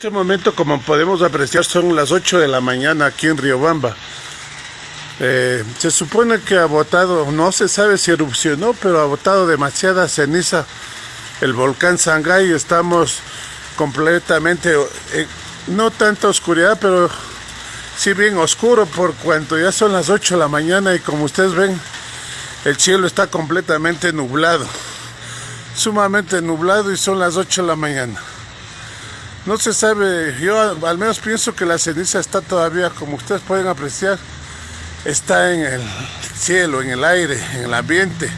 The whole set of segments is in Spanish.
Este momento, como podemos apreciar, son las 8 de la mañana aquí en Riobamba. Eh, se supone que ha botado, no se sabe si erupcionó, pero ha botado demasiada ceniza el volcán Sangay. Estamos completamente, eh, no tanta oscuridad, pero sí bien oscuro por cuanto ya son las 8 de la mañana y como ustedes ven, el cielo está completamente nublado. Sumamente nublado y son las 8 de la mañana. No se sabe, yo al menos pienso que la ceniza está todavía, como ustedes pueden apreciar, está en el cielo, en el aire, en el ambiente.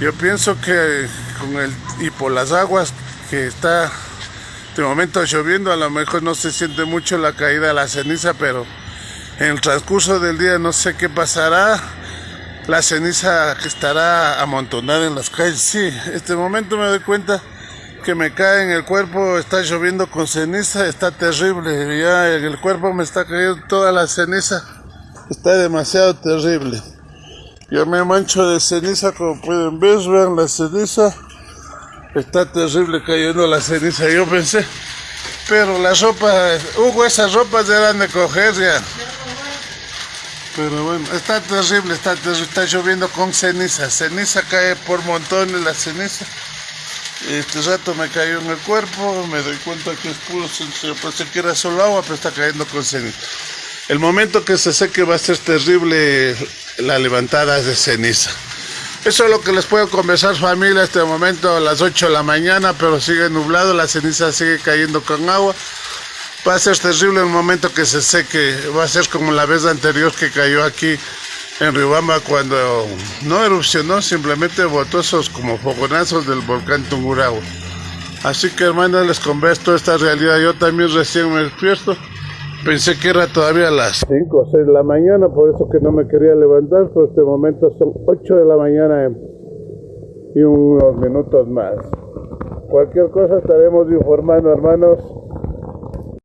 Yo pienso que con el y por las aguas que está de momento lloviendo, a lo mejor no se siente mucho la caída de la ceniza, pero en el transcurso del día no sé qué pasará. La ceniza que estará amontonada en las calles. Sí, este momento me doy cuenta que me cae en el cuerpo, está lloviendo con ceniza, está terrible, ya en el cuerpo me está cayendo toda la ceniza, está demasiado terrible. Yo me mancho de ceniza, como pueden ver, vean la ceniza, está terrible cayendo la ceniza, yo pensé, pero la ropa, Hugo, esas ropas eran de coger ya. Pero bueno, está terrible, está está lloviendo con ceniza, ceniza cae por montones la ceniza. Este rato me cayó en el cuerpo, me doy cuenta que es puro, pensé que era solo agua, pero está cayendo con ceniza. El momento que se seque va a ser terrible la levantada de ceniza. Eso es lo que les puedo conversar familia este momento a las 8 de la mañana, pero sigue nublado, la ceniza sigue cayendo con agua. Va a ser terrible el momento que se seque, va a ser como la vez anterior que cayó aquí en Riobamba cuando no erupcionó, simplemente botó esos como fogonazos del volcán Tungurahua. Así que hermanos, les converso esta realidad. Yo también recién me despierto. Pensé que era todavía las 5 o 6 de la mañana, por eso que no me quería levantar. Por este momento son 8 de la mañana y unos minutos más. Cualquier cosa estaremos informando, hermanos.